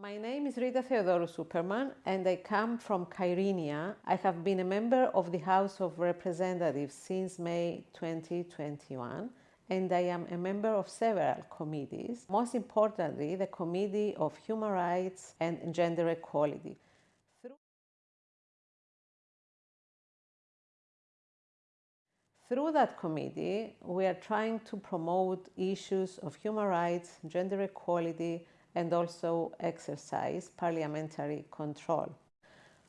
My name is Rita Theodorou Superman and I come from Kyrenia. I have been a member of the House of Representatives since May 2021 and I am a member of several committees, most importantly the Committee of Human Rights and Gender Equality. Through that committee, we are trying to promote issues of human rights, gender equality, and also exercise parliamentary control.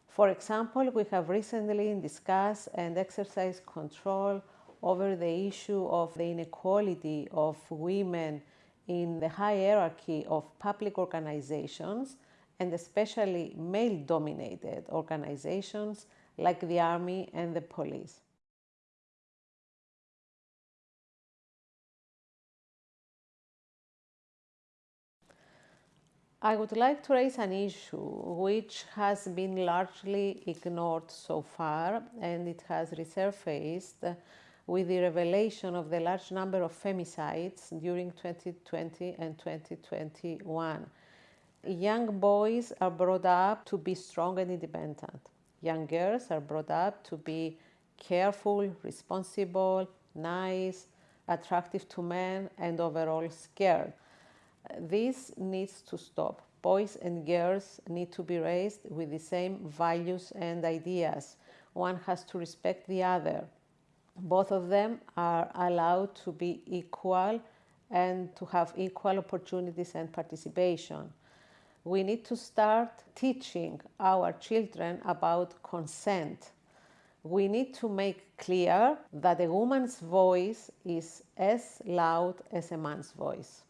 For example, we have recently discussed and exercised control over the issue of the inequality of women in the hierarchy of public organizations and especially male-dominated organizations like the army and the police. I would like to raise an issue which has been largely ignored so far and it has resurfaced with the revelation of the large number of femicides during 2020 and 2021. Young boys are brought up to be strong and independent. Young girls are brought up to be careful, responsible, nice, attractive to men and overall scared. This needs to stop. Boys and girls need to be raised with the same values and ideas. One has to respect the other. Both of them are allowed to be equal and to have equal opportunities and participation. We need to start teaching our children about consent. We need to make clear that a woman's voice is as loud as a man's voice.